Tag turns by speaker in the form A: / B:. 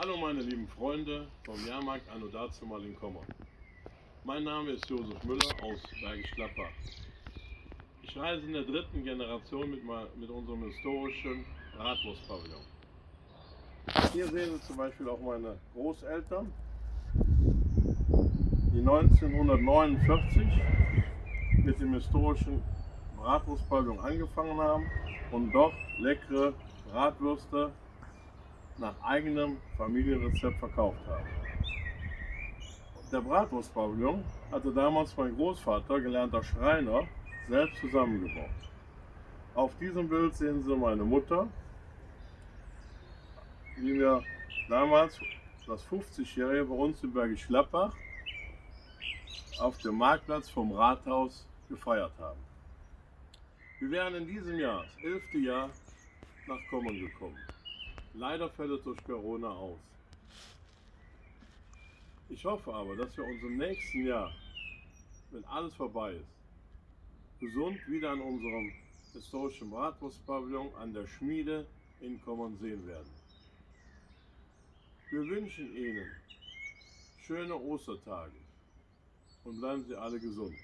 A: Hallo meine lieben Freunde vom Jahrmarkt Anno dazu mal in Kommern. Mein Name ist Josef Müller aus Bergisch Gladbach. Ich reise in der dritten Generation mit, mit unserem historischen Bratwurstpavillon. Hier sehen Sie zum Beispiel auch meine Großeltern, die 1949 mit dem historischen Bratwurstpavillon angefangen haben und dort leckere Bratwürste nach eigenem Familienrezept verkauft haben. Der Bratwurstpavillon hatte damals mein Großvater, gelernter Schreiner, selbst zusammengebaut. Auf diesem Bild sehen Sie meine Mutter, die wir damals das 50-Jährige bei uns in Bergisch Gladbach auf dem Marktplatz vom Rathaus gefeiert haben. Wir wären in diesem Jahr, das elfte Jahr, nach Kommern gekommen. Leider fällt es durch Corona aus. Ich hoffe aber, dass wir uns im nächsten Jahr, wenn alles vorbei ist, gesund wieder an unserem historischen Bratwurstpavillon an der Schmiede in Kommern sehen werden. Wir wünschen Ihnen schöne Ostertage und bleiben Sie alle gesund.